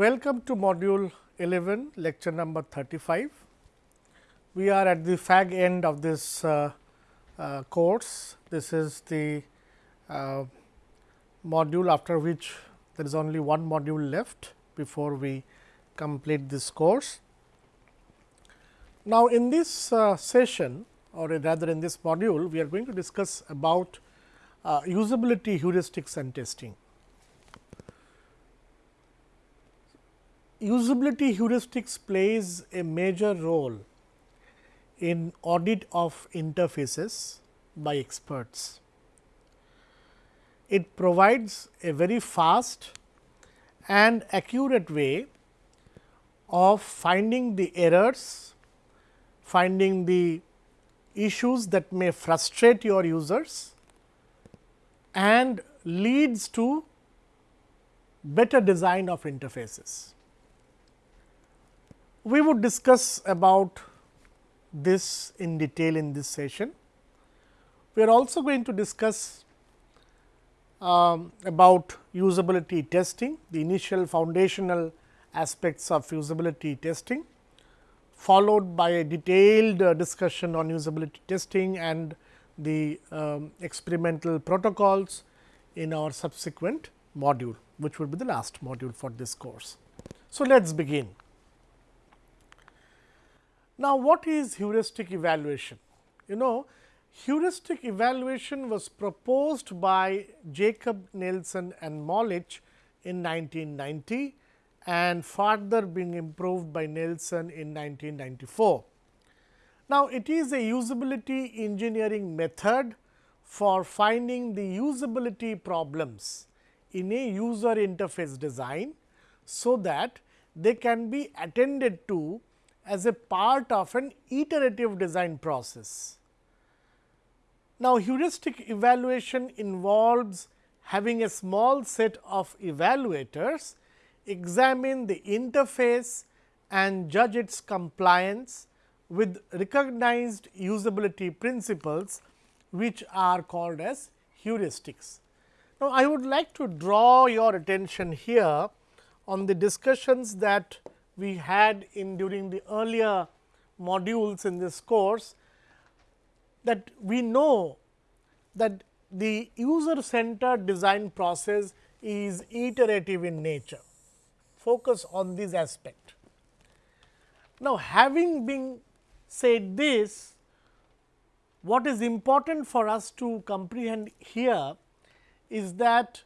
Welcome to module 11 lecture number 35. We are at the fag end of this uh, uh, course. This is the uh, module after which there is only one module left before we complete this course. Now, in this uh, session or rather in this module, we are going to discuss about uh, usability heuristics and testing. Usability heuristics plays a major role in audit of interfaces by experts. It provides a very fast and accurate way of finding the errors, finding the issues that may frustrate your users and leads to better design of interfaces. We would discuss about this in detail in this session. We are also going to discuss um, about usability testing, the initial foundational aspects of usability testing, followed by a detailed uh, discussion on usability testing and the um, experimental protocols in our subsequent module, which will be the last module for this course. So, let us begin. Now, what is heuristic evaluation? You know, heuristic evaluation was proposed by Jakob Nielsen and Molich in 1990 and further being improved by Nielsen in 1994. Now, it is a usability engineering method for finding the usability problems in a user interface design, so that they can be attended to as a part of an iterative design process. Now, heuristic evaluation involves having a small set of evaluators examine the interface and judge its compliance with recognized usability principles which are called as heuristics. Now, I would like to draw your attention here on the discussions that we had in during the earlier modules in this course that we know that the user centered design process is iterative in nature. Focus on this aspect. Now, having been said this, what is important for us to comprehend here is that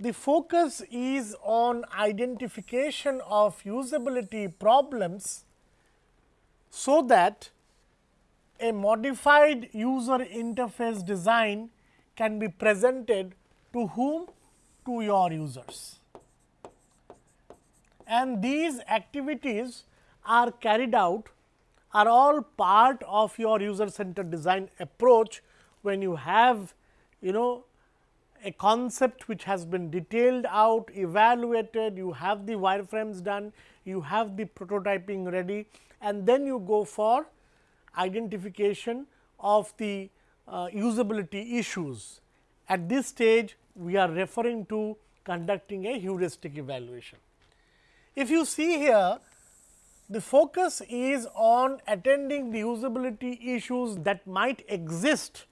the focus is on identification of usability problems, so that a modified user interface design can be presented to whom? To your users. And these activities are carried out are all part of your user centered design approach when you have you know a concept which has been detailed out, evaluated, you have the wireframes done, you have the prototyping ready and then you go for identification of the uh, usability issues. At this stage, we are referring to conducting a heuristic evaluation. If you see here, the focus is on attending the usability issues that might exist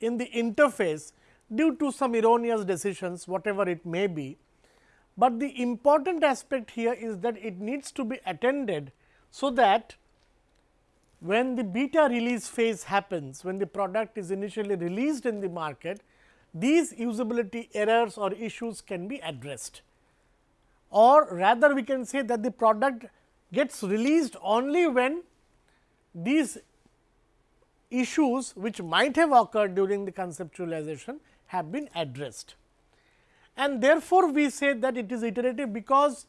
in the interface due to some erroneous decisions whatever it may be. But the important aspect here is that it needs to be attended, so that when the beta release phase happens, when the product is initially released in the market, these usability errors or issues can be addressed. Or rather we can say that the product gets released only when these issues which might have occurred during the conceptualization have been addressed. And therefore, we say that it is iterative because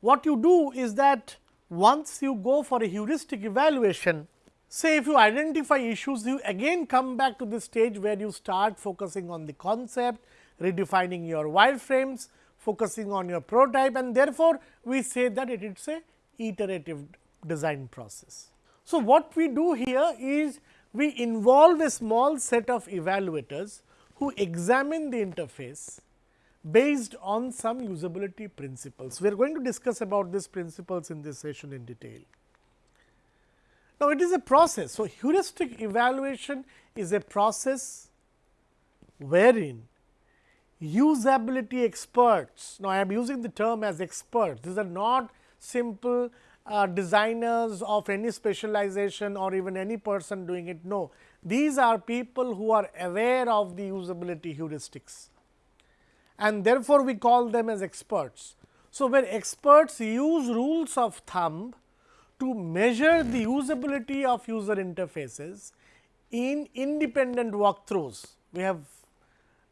what you do is that once you go for a heuristic evaluation, say if you identify issues, you again come back to the stage where you start focusing on the concept, redefining your wireframes, focusing on your prototype and therefore, we say that it is a iterative design process. So, what we do here is we involve a small set of evaluators who examine the interface, based on some usability principles. We are going to discuss about these principles in this session in detail. Now, it is a process. So, heuristic evaluation is a process wherein usability experts, now I am using the term as experts, these are not simple uh, designers of any specialization or even any person doing it. No, these are people who are aware of the usability heuristics and therefore, we call them as experts. So, where experts use rules of thumb to measure the usability of user interfaces in independent walkthroughs. We have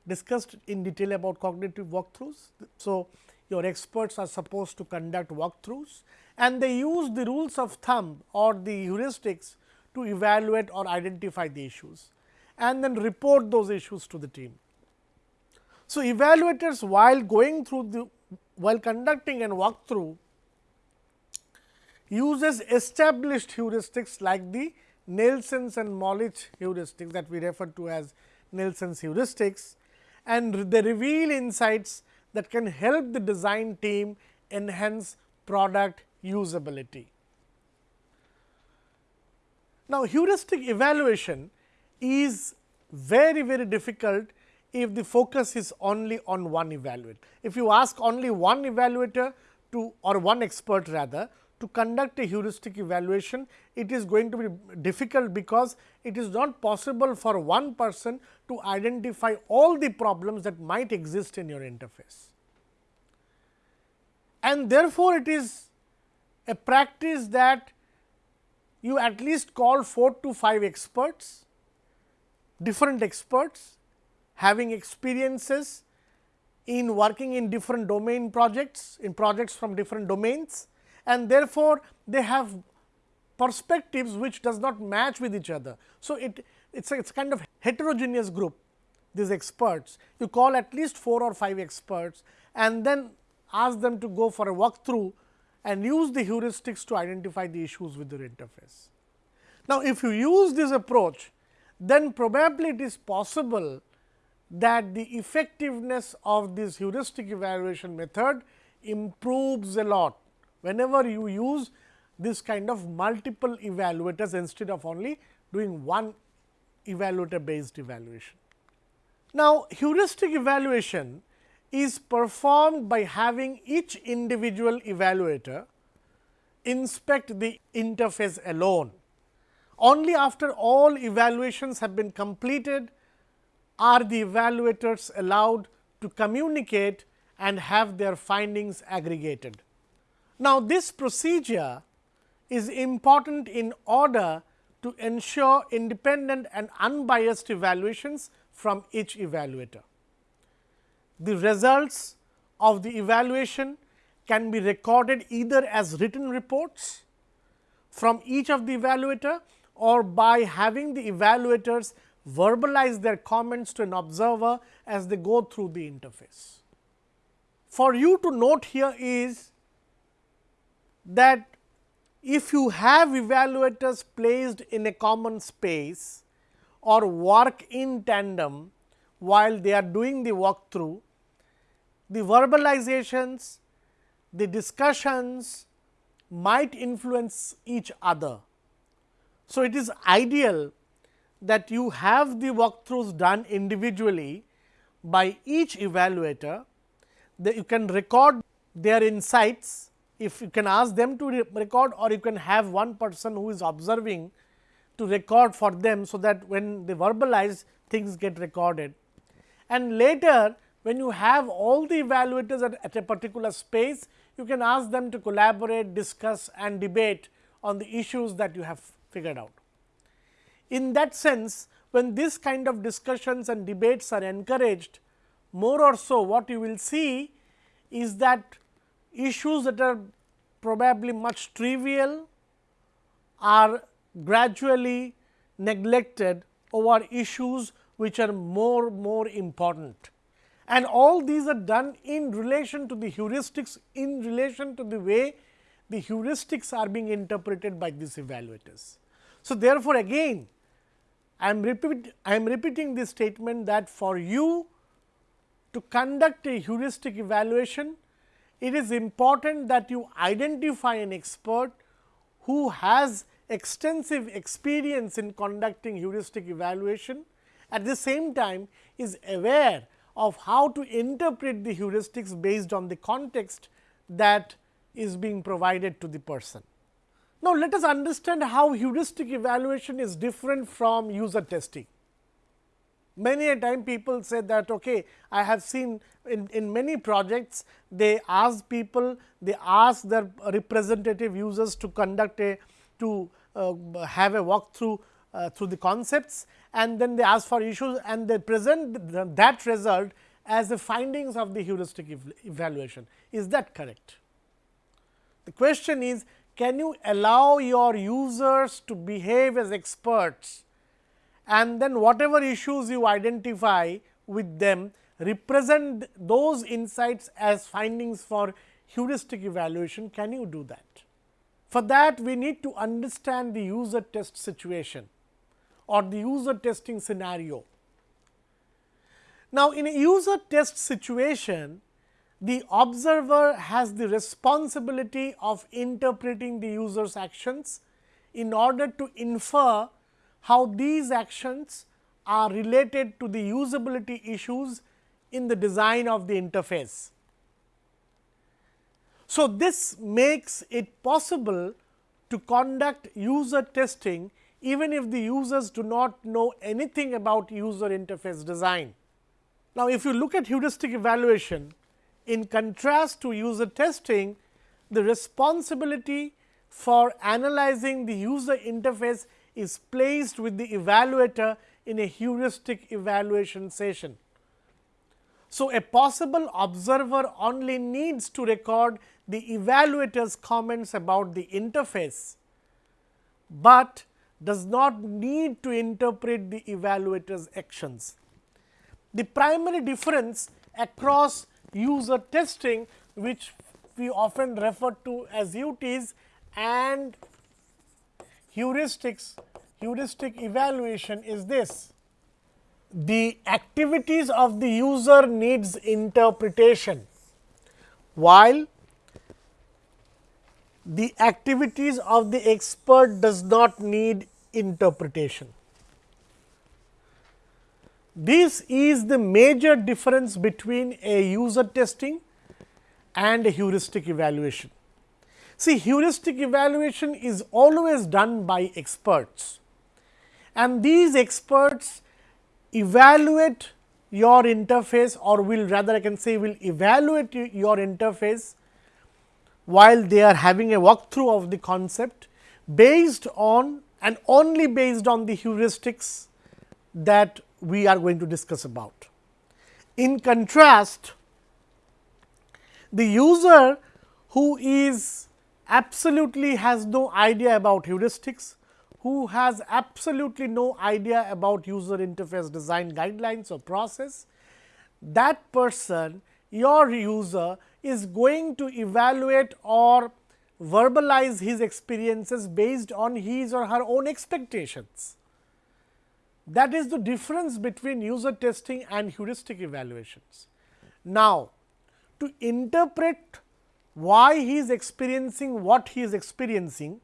discussed in detail about cognitive walkthroughs. So, your experts are supposed to conduct walkthroughs and they use the rules of thumb or the heuristics to evaluate or identify the issues and then report those issues to the team. So, evaluators while going through the while conducting an walkthrough uses established heuristics like the Nielsen's and Molich heuristics that we refer to as Nielsen's heuristics and they reveal insights that can help the design team enhance product usability. Now, heuristic evaluation is very very difficult if the focus is only on one evaluator. If you ask only one evaluator to or one expert rather to conduct a heuristic evaluation, it is going to be difficult because it is not possible for one person to identify all the problems that might exist in your interface. And therefore, it is a practice that you at least call 4 to 5 experts, different experts having experiences in working in different domain projects, in projects from different domains and therefore, they have perspectives which does not match with each other. So, it it's a, it's kind of heterogeneous group these experts you call at least 4 or 5 experts and then ask them to go for a walkthrough and use the heuristics to identify the issues with your interface. Now, if you use this approach then probably it is possible that the effectiveness of this heuristic evaluation method improves a lot whenever you use this kind of multiple evaluators instead of only doing one evaluator based evaluation. Now, heuristic evaluation is performed by having each individual evaluator inspect the interface alone. Only after all evaluations have been completed are the evaluators allowed to communicate and have their findings aggregated. Now, this procedure is important in order to ensure independent and unbiased evaluations from each evaluator. The results of the evaluation can be recorded either as written reports from each of the evaluator or by having the evaluators verbalize their comments to an observer as they go through the interface. For you to note here is that if you have evaluators placed in a common space or work in tandem while they are doing the walkthrough, the verbalizations, the discussions might influence each other. So, it is ideal that you have the walkthroughs done individually by each evaluator, that you can record their insights if you can ask them to re record or you can have one person who is observing to record for them. So, that when they verbalize things get recorded and later when you have all the evaluators at, at a particular space you can ask them to collaborate, discuss and debate on the issues that you have figured out. In that sense when this kind of discussions and debates are encouraged more or so what you will see is that issues that are probably much trivial are gradually neglected over issues which are more more important. And all these are done in relation to the heuristics, in relation to the way the heuristics are being interpreted by these evaluators. So, therefore, again I am repeat I am repeating this statement that for you to conduct a heuristic evaluation, it is important that you identify an expert who has extensive experience in conducting heuristic evaluation, at the same time is aware of how to interpret the heuristics based on the context that is being provided to the person. Now, let us understand how heuristic evaluation is different from user testing. Many a time people say that okay, I have seen in, in many projects they ask people, they ask their representative users to conduct a to uh, have a walkthrough Uh, through the concepts and then they ask for issues and they present that result as the findings of the heuristic ev evaluation. Is that correct? The question is can you allow your users to behave as experts and then whatever issues you identify with them represent those insights as findings for heuristic evaluation, can you do that? For that we need to understand the user test situation or the user testing scenario. Now, in a user test situation, the observer has the responsibility of interpreting the user's actions in order to infer how these actions are related to the usability issues in the design of the interface. So, this makes it possible to conduct user testing even if the users do not know anything about user interface design. Now, if you look at heuristic evaluation, in contrast to user testing, the responsibility for analyzing the user interface is placed with the evaluator in a heuristic evaluation session. So, a possible observer only needs to record the evaluator's comments about the interface, but does not need to interpret the evaluator's actions. The primary difference across user testing which we often refer to as UTs and heuristics heuristic evaluation is this. The activities of the user needs interpretation, while the activities of the expert does not need interpretation. This is the major difference between a user testing and a heuristic evaluation. See heuristic evaluation is always done by experts and these experts evaluate your interface or will rather I can say will evaluate your interface while they are having a walkthrough of the concept based on and only based on the heuristics that we are going to discuss about. In contrast, the user who is absolutely has no idea about heuristics, who has absolutely no idea about user interface design guidelines or process, that person your user is going to evaluate or verbalize his experiences based on his or her own expectations. That is the difference between user testing and heuristic evaluations. Now, to interpret why he is experiencing what he is experiencing,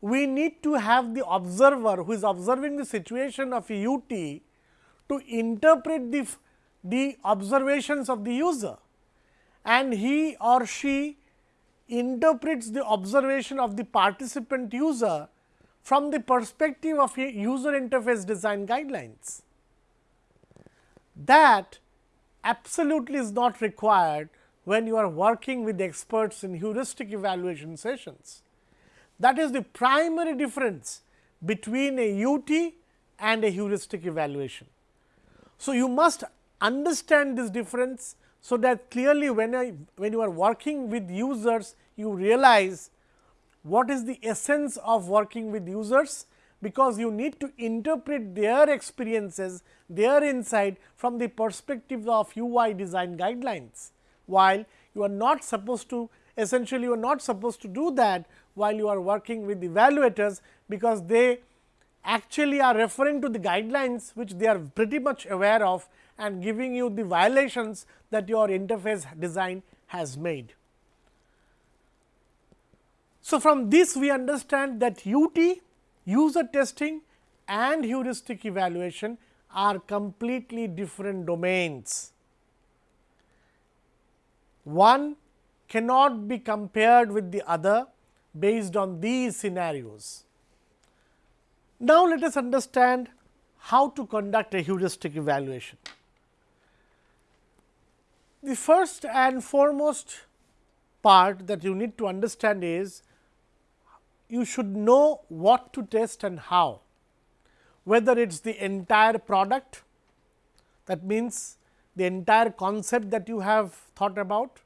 we need to have the observer who is observing the situation of a UT to interpret the, the observations of the user and he or she interprets the observation of the participant user from the perspective of a user interface design guidelines. That absolutely is not required when you are working with experts in heuristic evaluation sessions. That is the primary difference between a UT and a heuristic evaluation. So, you must understand this difference, so that clearly when I when you are working with users you realize what is the essence of working with users, because you need to interpret their experiences, their insight from the perspective of UI design guidelines, while you are not supposed to essentially you are not supposed to do that while you are working with evaluators, because they actually are referring to the guidelines which they are pretty much aware of and giving you the violations that your interface design has made. So, from this we understand that UT user testing and heuristic evaluation are completely different domains. One cannot be compared with the other based on these scenarios. Now, let us understand how to conduct a heuristic evaluation. The first and foremost part that you need to understand is you should know what to test and how, whether it is the entire product that means the entire concept that you have thought about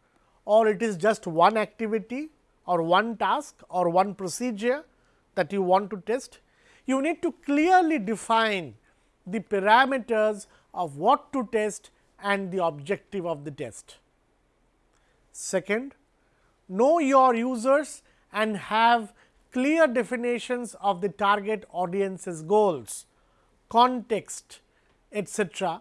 or it is just one activity or one task or one procedure that you want to test. You need to clearly define the parameters of what to test and the objective of the test. Second, know your users and have clear definitions of the target audience's goals, context, etc.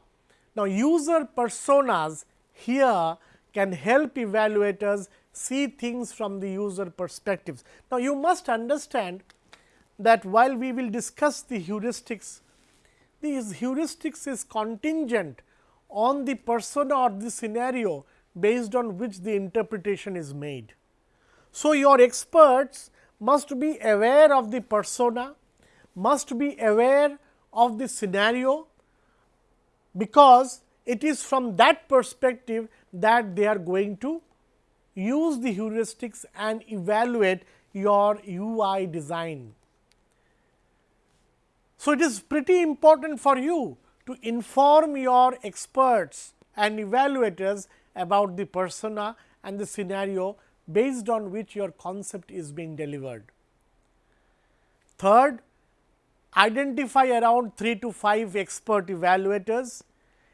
Now, user personas here can help evaluators see things from the user perspectives. Now, you must understand that while we will discuss the heuristics, these heuristics is contingent on the persona or the scenario based on which the interpretation is made. So, your experts must be aware of the persona, must be aware of the scenario, because it is from that perspective that they are going to use the heuristics and evaluate your UI design. So, it is pretty important for you to inform your experts and evaluators about the persona and the scenario based on which your concept is being delivered. Third, identify around 3 to 5 expert evaluators,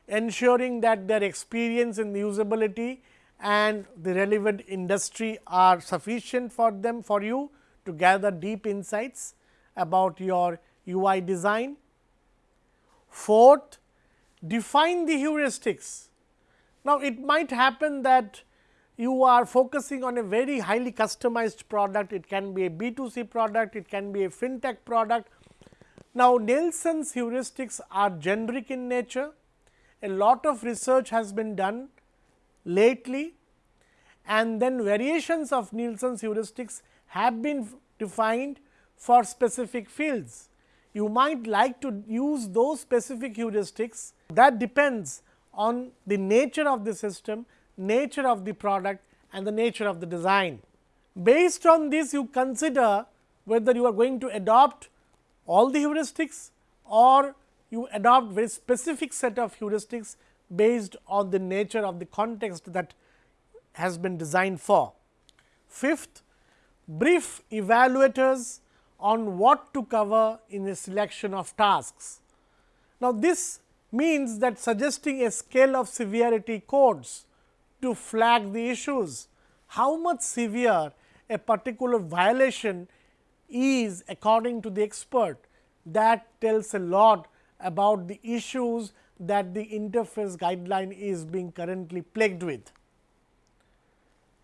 ensuring that their experience in usability and the relevant industry are sufficient for them for you to gather deep insights about your UI design. Fourth, define the heuristics. Now, it might happen that you are focusing on a very highly customized product, it can be a B2C product, it can be a fintech product. Now, Nielsen's heuristics are generic in nature, a lot of research has been done lately and then variations of Nielsen's heuristics have been defined for specific fields. You might like to use those specific heuristics that depends on the nature of the system nature of the product and the nature of the design. Based on this you consider whether you are going to adopt all the heuristics or you adopt very specific set of heuristics based on the nature of the context that has been designed for. Fifth, brief evaluators on what to cover in a selection of tasks. Now, this means that suggesting a scale of severity codes to flag the issues. How much severe a particular violation is according to the expert that tells a lot about the issues that the interface guideline is being currently plagued with.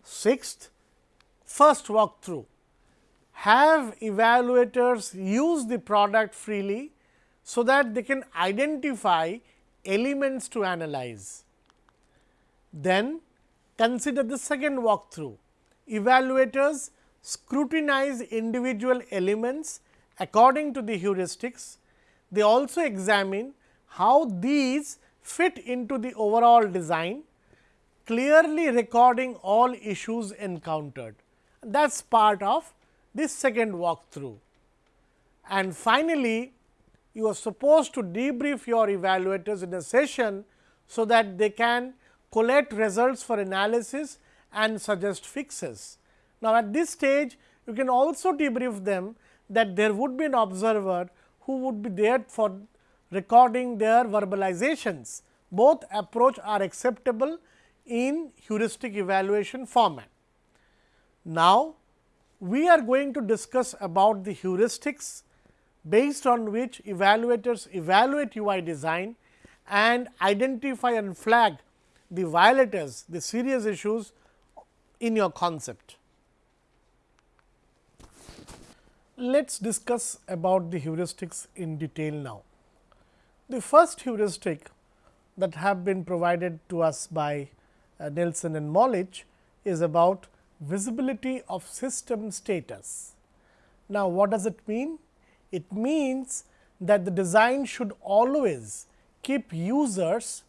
Sixth, first walkthrough have evaluators use the product freely, so that they can identify elements to analyze. Then Consider the second walkthrough. Evaluators scrutinize individual elements according to the heuristics. They also examine how these fit into the overall design, clearly recording all issues encountered. That is part of this second walkthrough. And finally, you are supposed to debrief your evaluators in a session, so that they can collect results for analysis and suggest fixes. Now, at this stage you can also debrief them that there would be an observer who would be there for recording their verbalizations. Both approach are acceptable in heuristic evaluation format. Now, we are going to discuss about the heuristics based on which evaluators evaluate UI design and identify and flag the violators, the serious issues in your concept. Let us discuss about the heuristics in detail now. The first heuristic that have been provided to us by uh, Nielsen and Molich is about visibility of system status. Now, what does it mean? It means that the design should always keep users,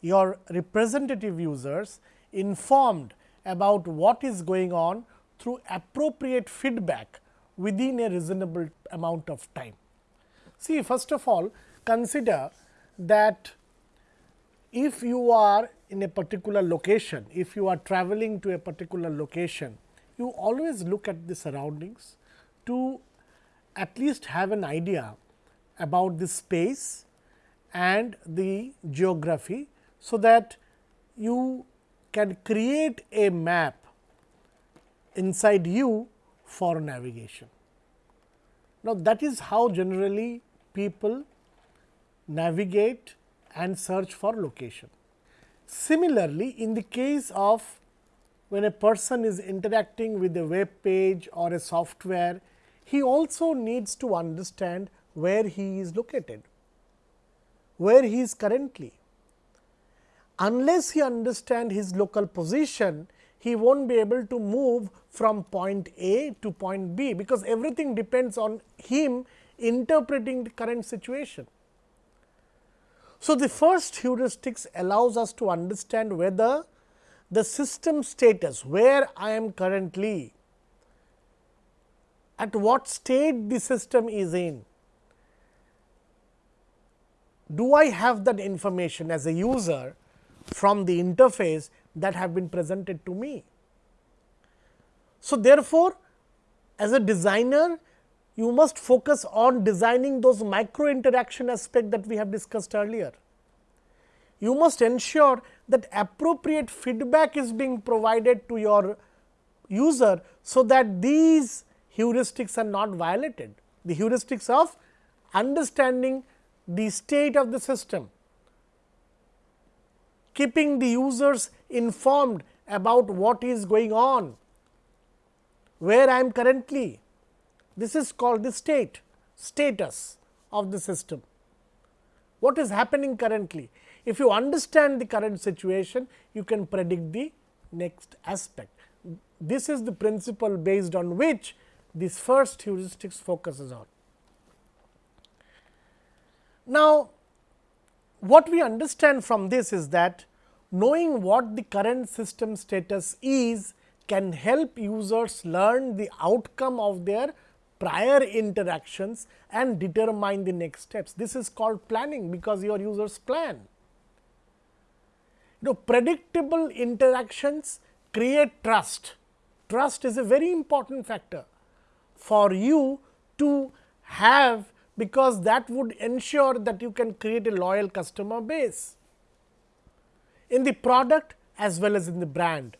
your representative users informed about what is going on through appropriate feedback within a reasonable amount of time. See first of all consider that if you are in a particular location, if you are traveling to a particular location, you always look at the surroundings to at least have an idea about the space and the geography. So, that you can create a map inside you for navigation. Now, that is how generally people navigate and search for location. Similarly, in the case of when a person is interacting with a web page or a software, he also needs to understand where he is located, where he is currently. Unless he understand his local position, he will not be able to move from point A to point B, because everything depends on him interpreting the current situation. So, the first heuristics allows us to understand whether the system status where I am currently at what state the system is in. Do I have that information as a user from the interface that have been presented to me? So, therefore, as a designer you must focus on designing those micro interaction aspect that we have discussed earlier. You must ensure that appropriate feedback is being provided to your user, so that these heuristics are not violated. The heuristics of understanding the state of the system, keeping the users informed about what is going on, where I am currently. This is called the state, status of the system. What is happening currently? If you understand the current situation, you can predict the next aspect. This is the principle based on which this first heuristics focuses on. Now, what we understand from this is that knowing what the current system status is can help users learn the outcome of their prior interactions and determine the next steps. This is called planning, because your users plan. You know, predictable interactions create trust. Trust is a very important factor for you to have because that would ensure that you can create a loyal customer base in the product as well as in the brand.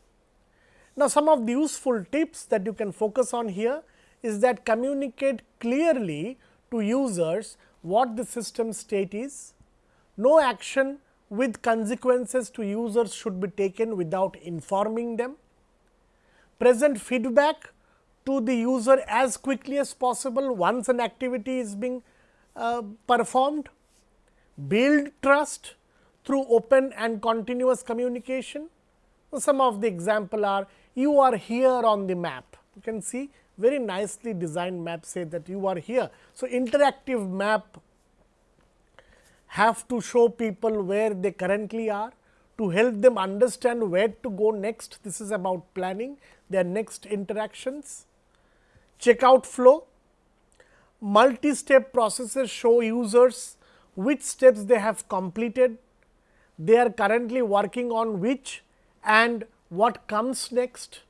Now, some of the useful tips that you can focus on here is that communicate clearly to users what the system state is. No action with consequences to users should be taken without informing them. Present feedback to the user as quickly as possible once an activity is being uh, performed, build trust through open and continuous communication. So, some of the example are you are here on the map, you can see very nicely designed map say that you are here. So, interactive map have to show people where they currently are to help them understand where to go next. This is about planning their next interactions checkout flow. Multi-step processes show users which steps they have completed, they are currently working on which and what comes next.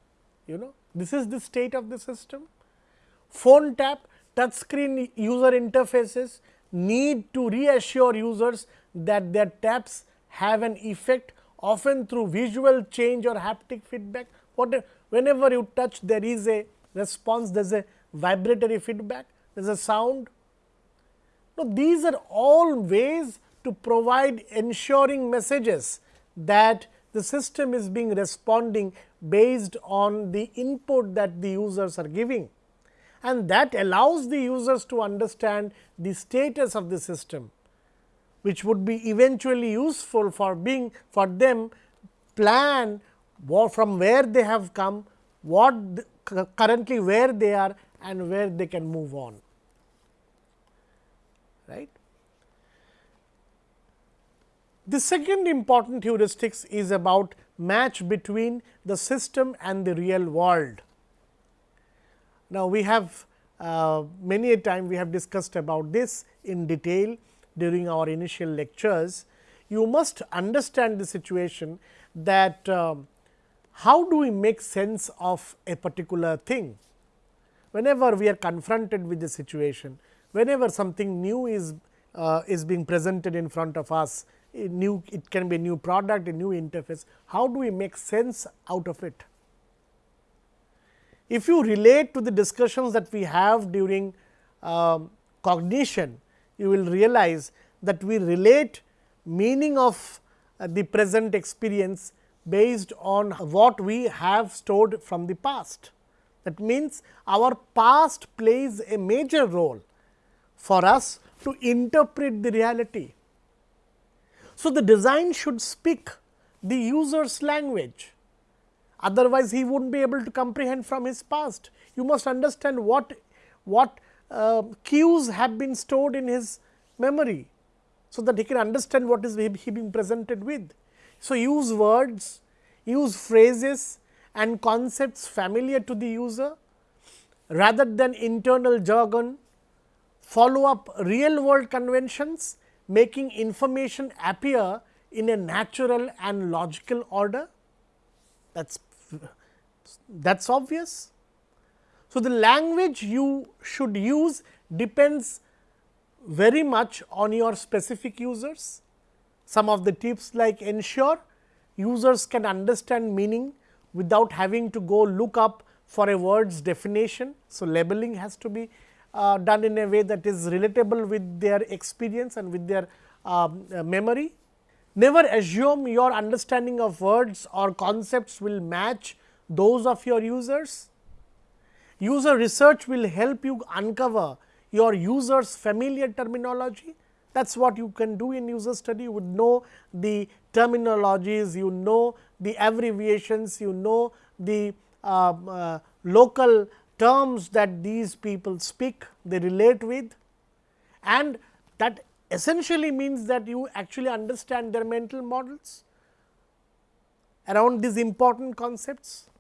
You know this is the state of the system. Phone tap, touch screen user interfaces need to reassure users that their taps have an effect often through visual change or haptic feedback. What, whenever you touch there is a response, there is a vibratory feedback, there is a sound. Now, these are all ways to provide ensuring messages that the system is being responding based on the input that the users are giving and that allows the users to understand the status of the system which would be eventually useful for being for them plan from where they have come, what currently where they are and where they can move on. Right. The second important heuristics is about match between the system and the real world. Now, we have uh, many a time we have discussed about this in detail during our initial lectures. You must understand the situation that uh, how do we make sense of a particular thing. Whenever we are confronted with the situation, whenever something new is uh, is being presented in front of us, new it can be a new product, a new interface, how do we make sense out of it? If you relate to the discussions that we have during uh, cognition, you will realize that we relate meaning of uh, the present experience based on what we have stored from the past. That means, our past plays a major role for us to interpret the reality. So, the design should speak the user's language, otherwise he would not be able to comprehend from his past. You must understand what, what uh, cues have been stored in his memory, so that he can understand what is he being presented with. So, use words, use phrases and concepts familiar to the user rather than internal jargon, follow up real world conventions making information appear in a natural and logical order that is that is obvious. So, the language you should use depends very much on your specific users. Some of the tips like ensure users can understand meaning without having to go look up for a word's definition. So, labeling has to be uh, done in a way that is relatable with their experience and with their um, uh, memory. Never assume your understanding of words or concepts will match those of your users. User research will help you uncover your users familiar terminology. That is what you can do in user study, you would know the terminologies, you know the abbreviations, you know the uh, uh, local terms that these people speak, they relate with and that essentially means that you actually understand their mental models around these important concepts.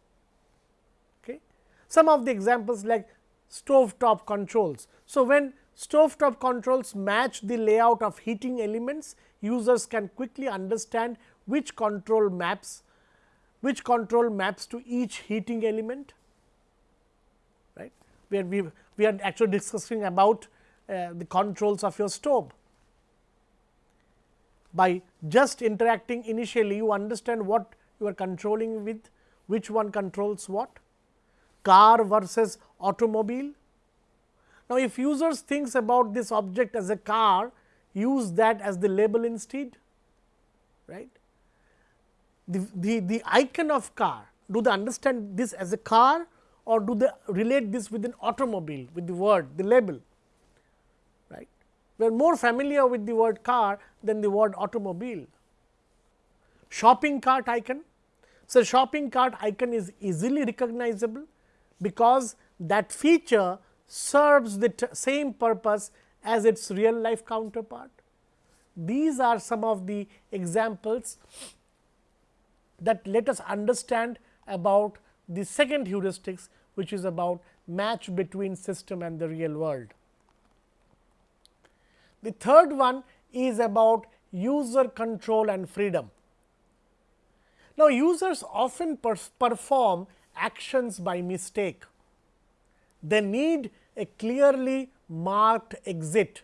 Okay. Some of the examples like stove top controls. So, when stove top controls match the layout of heating elements, users can quickly understand which control maps, which control maps to each heating element where we, we are actually discussing about uh, the controls of your stove. By just interacting initially, you understand what you are controlling with, which one controls what, car versus automobile. Now, if users thinks about this object as a car, use that as the label instead, right. The, the, the icon of car, do they understand this as a car or do they relate this with an automobile with the word the label right. We are more familiar with the word car than the word automobile. Shopping cart icon. So, shopping cart icon is easily recognizable because that feature serves the same purpose as its real life counterpart. These are some of the examples that let us understand about the second heuristics which is about match between system and the real world. The third one is about user control and freedom. Now, users often perform actions by mistake. They need a clearly marked exit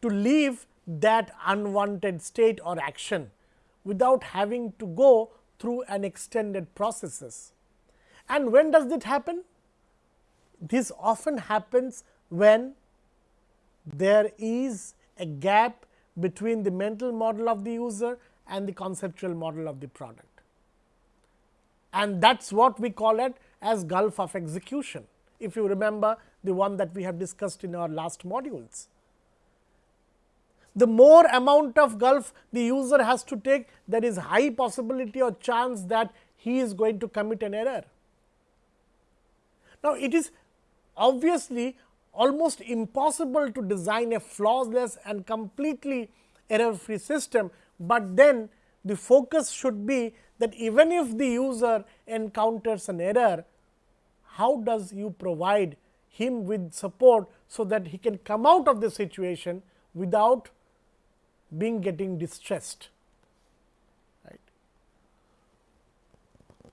to leave that unwanted state or action without having to go through an extended processes. And when does it happen? This often happens when there is a gap between the mental model of the user and the conceptual model of the product. And that is what we call it as gulf of execution, if you remember the one that we have discussed in our last modules. The more amount of gulf the user has to take, there is high possibility or chance that he is going to commit an error. Now, it is obviously almost impossible to design a flawless and completely error free system, but then the focus should be that even if the user encounters an error, how does you provide him with support, so that he can come out of the situation without being getting distressed.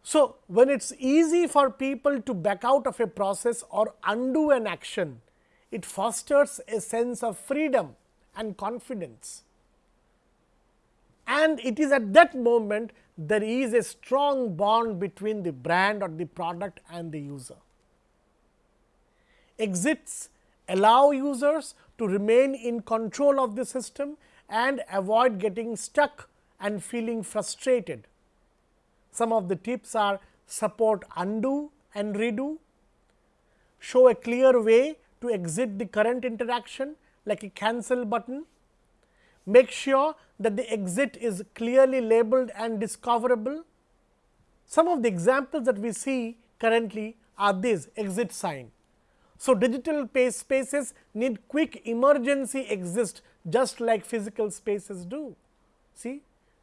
So, when it is easy for people to back out of a process or undo an action, it fosters a sense of freedom and confidence. And it is at that moment there is a strong bond between the brand or the product and the user. Exits allow users to remain in control of the system and avoid getting stuck and feeling frustrated. Some of the tips are support undo and redo, show a clear way to exit the current interaction like a cancel button, make sure that the exit is clearly labeled and discoverable. Some of the examples that we see currently are these exit sign. So, digital spaces need quick emergency exist just like physical spaces do. See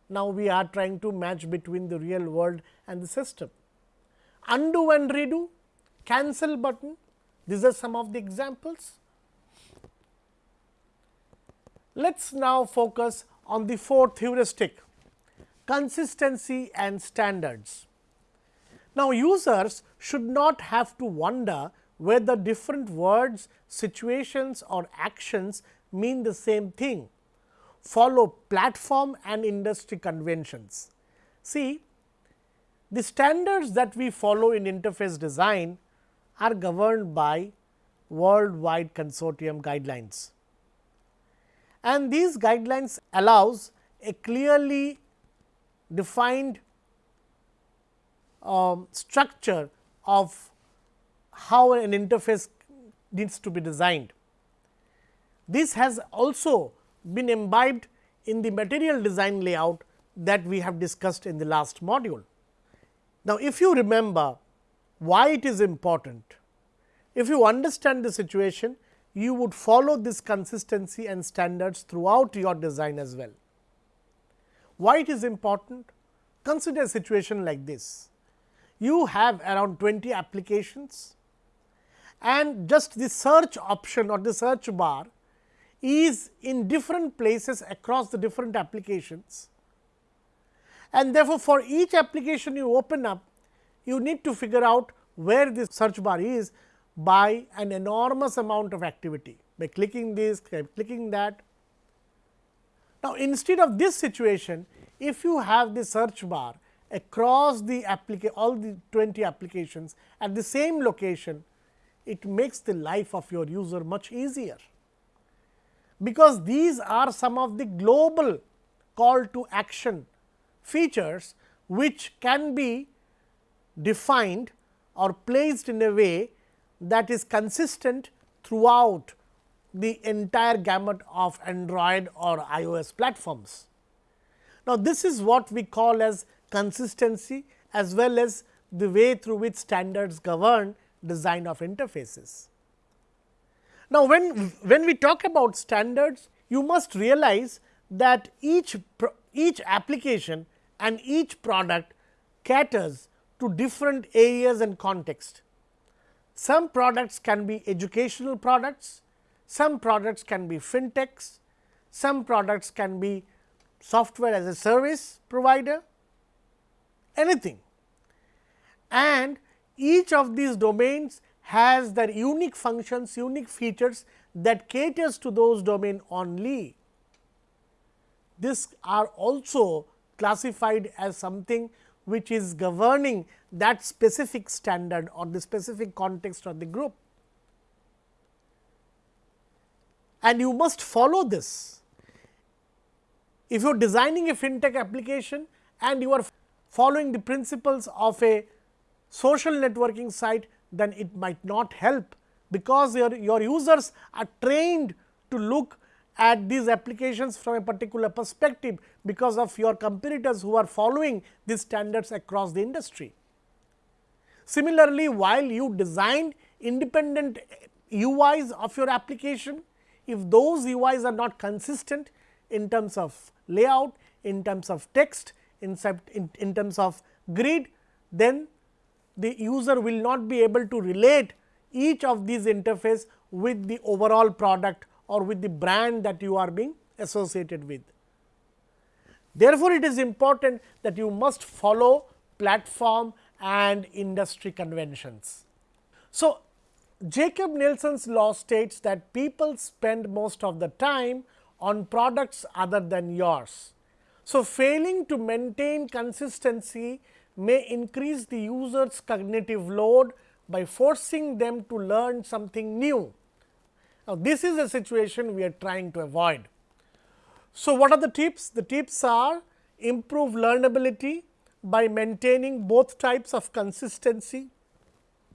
now, we are trying to match between the real world and the system. Undo and redo, cancel button, these are some of the examples. Let us now focus on the fourth heuristic, consistency and standards. Now, users should not have to wonder whether different words, situations or actions mean the same thing follow platform and industry conventions. See, the standards that we follow in interface design are governed by worldwide consortium guidelines. And these guidelines allows a clearly defined um, structure of how an interface needs to be designed. This has also been imbibed in the material design layout that we have discussed in the last module. Now, if you remember why it is important, if you understand the situation, you would follow this consistency and standards throughout your design as well. Why it is important? Consider a situation like this. You have around 20 applications and just the search option or the search bar is in different places across the different applications. And therefore, for each application you open up, you need to figure out where this search bar is by an enormous amount of activity by clicking this, clicking that. Now, instead of this situation, if you have the search bar across the applica all the 20 applications at the same location, it makes the life of your user much easier because these are some of the global call to action features which can be defined or placed in a way that is consistent throughout the entire gamut of Android or iOS platforms. Now, this is what we call as consistency as well as the way through which standards govern design of interfaces. Now, when, when we talk about standards, you must realize that each, each application and each product caters to different areas and context. Some products can be educational products, some products can be fintechs, some products can be software as a service provider, anything. And each of these domains has their unique functions, unique features that caters to those domain only. This are also classified as something which is governing that specific standard or the specific context of the group. And you must follow this. if you are designing a fintech application and you are following the principles of a social networking site, then it might not help, because your, your users are trained to look at these applications from a particular perspective, because of your competitors who are following these standards across the industry. Similarly, while you design independent UIs of your application, if those UIs are not consistent in terms of layout, in terms of text, in, in, in terms of grid, then the user will not be able to relate each of these interface with the overall product or with the brand that you are being associated with. Therefore, it is important that you must follow platform and industry conventions. So, Jakob Nielsen's law states that people spend most of the time on products other than yours. So, failing to maintain consistency may increase the user's cognitive load by forcing them to learn something new. Now, this is a situation we are trying to avoid. So, what are the tips? The tips are improve learnability by maintaining both types of consistency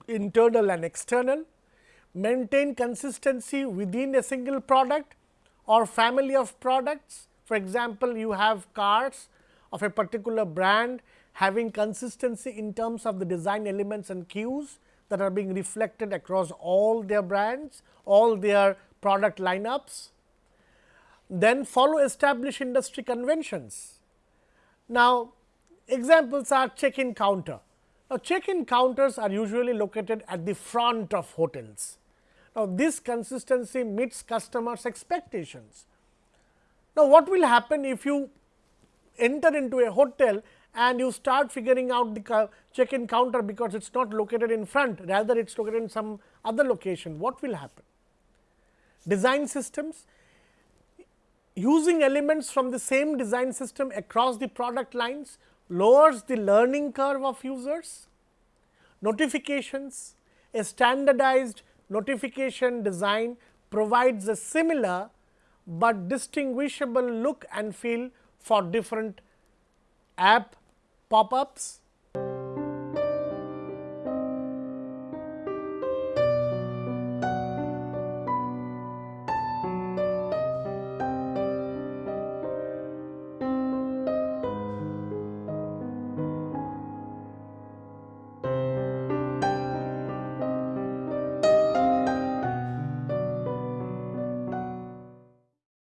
internal and external, maintain consistency within a single product or family of products. For example, you have cars of a particular brand having consistency in terms of the design elements and cues that are being reflected across all their brands, all their product lineups. Then follow established industry conventions. Now, examples are check-in counter. Now, check-in counters are usually located at the front of hotels. Now, this consistency meets customers expectations. Now, what will happen if you enter into a hotel and you start figuring out the check-in counter because it is not located in front rather it is located in some other location, what will happen? Design systems using elements from the same design system across the product lines lowers the learning curve of users. Notifications, a standardized notification design provides a similar, but distinguishable look and feel for different app pop-ups